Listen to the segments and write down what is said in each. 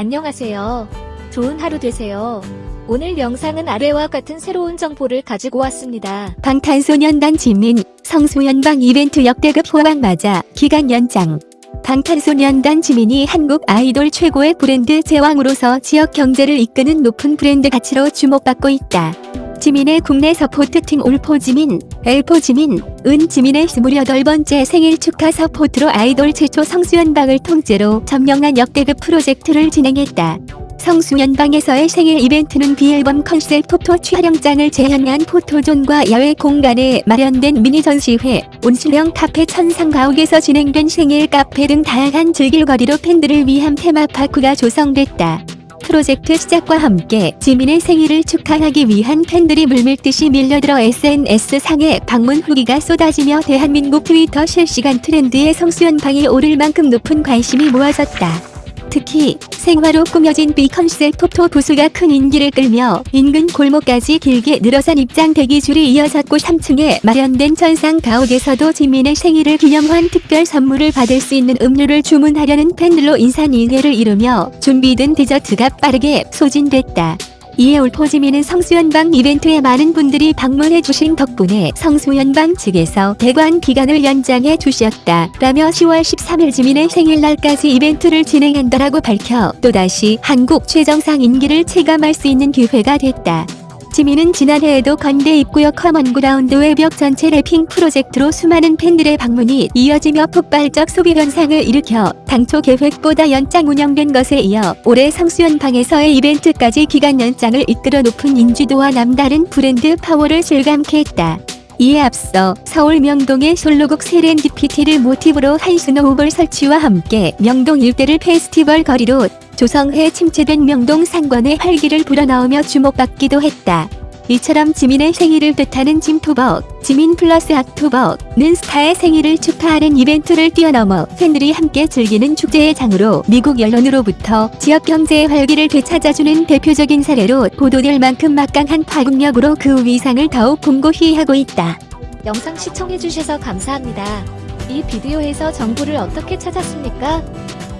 안녕하세요. 좋은 하루 되세요. 오늘 영상은 아래와 같은 새로운 정보를 가지고 왔습니다. 방탄소년단 지민, 성수연방 이벤트 역대급 호황 맞아 기간 연장. 방탄소년단 지민이 한국 아이돌 최고의 브랜드 제왕으로서 지역 경제를 이끄는 높은 브랜드 가치로 주목받고 있다. 지민의 국내 서포트팀 올포 지민, 엘포 지민, 은 지민의 28번째 생일 축하 서포트로 아이돌 최초 성수연방을 통째로 점령한 역대급 프로젝트를 진행했다. 성수연방에서의 생일 이벤트는 BE 앨범 컨셉 포토 촬영장을 재현한 포토존과 야외 공간에 마련된 미니 전시회, 온수령 카페 천상가옥에서 진행된 생일 카페 등 다양한 즐길거리로 팬들을 위한 테마파크가 조성됐다. 프로젝트 시작과 함께 지민의 생일을 축하하기 위한 팬들이 물밀듯이 밀려들어 SNS상에 방문 후기가 쏟아지며 대한민국 트위터 실시간 트렌드에 성수연방이 오를 만큼 높은 관심이 모아졌다. 특히 생화로 꾸며진 B 컨셉 포토 부스가 큰 인기를 끌며 인근 골목까지 길게 늘어선 입장 대기줄이 이어졌고 3층에 마련된 천상 가옥에서도 지민의 생일을 기념한 특별 선물을 받을 수 있는 음료를 주문하려는 팬들로 인산인해를 이루며 준비된 디저트가 빠르게 소진됐다. 이에 올포지민은 성수연방 이벤트에 많은 분들이 방문해주신 덕분에 성수연방 측에서 대관 기간을 연장해 주셨다. 라며 10월 13일 지민의 생일날까지 이벤트를 진행한다라고 밝혀 또다시 한국 최정상 인기를 체감할 수 있는 기회가 됐다. 지민은 지난해에도 건대 입구역 커먼그라운드 외벽 전체 래핑 프로젝트로 수많은 팬들의 방문이 이어지며 폭발적 소비 현상을 일으켜 당초 계획보다 연장 운영된 것에 이어 올해 성수연방에서의 이벤트까지 기간 연장을 이끌어 높은 인지도와 남다른 브랜드 파워를 실감케 했다. 이에 앞서 서울 명동의 솔로곡 세렌디피티를 모티브로 한 스노우볼 설치와 함께 명동 일대를 페스티벌 거리로 조성해 침체된 명동 상권의 활기를 불어넣으며 주목받기도 했다. 이처럼 지민의 생일을 뜻하는 짐토벅, 지민 플러스 악토벅는 스타의 생일을 축하하는 이벤트를 뛰어넘어 팬들이 함께 즐기는 축제의 장으로 미국 언론으로부터 지역 경제의 활기를 되찾아주는 대표적인 사례로 보도될 만큼 막강한 파급력으로 그 위상을 더욱 공고히 하고 있다. 영상 시청해주셔서 감사합니다. 이 비디오에서 정보를 어떻게 찾았습니까?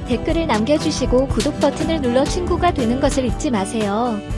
댓글을 남겨주시고 구독 버튼을 눌러 친구가 되는 것을 잊지 마세요.